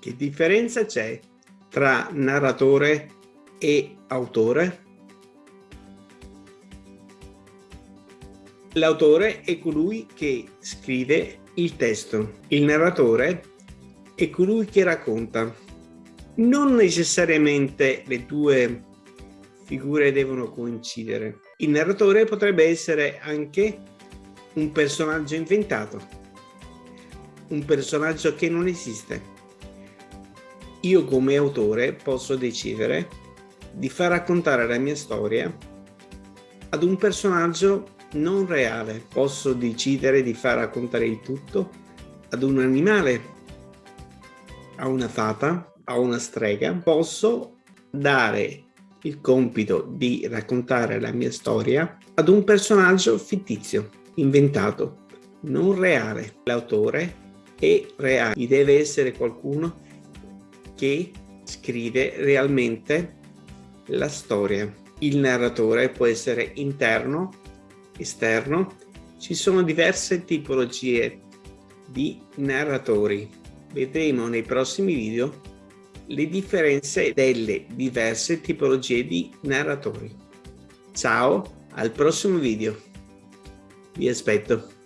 Che differenza c'è tra narratore e autore? L'autore è colui che scrive il testo, il narratore è colui che racconta. Non necessariamente le due figure devono coincidere. Il narratore potrebbe essere anche un personaggio inventato, un personaggio che non esiste. Io come autore posso decidere di far raccontare la mia storia ad un personaggio non reale. Posso decidere di far raccontare il tutto ad un animale, a una fata, a una strega. Posso dare il compito di raccontare la mia storia ad un personaggio fittizio, inventato, non reale. L'autore è reale, deve essere qualcuno che scrive realmente la storia. Il narratore può essere interno, esterno. Ci sono diverse tipologie di narratori. Vedremo nei prossimi video le differenze delle diverse tipologie di narratori. Ciao, al prossimo video. Vi aspetto.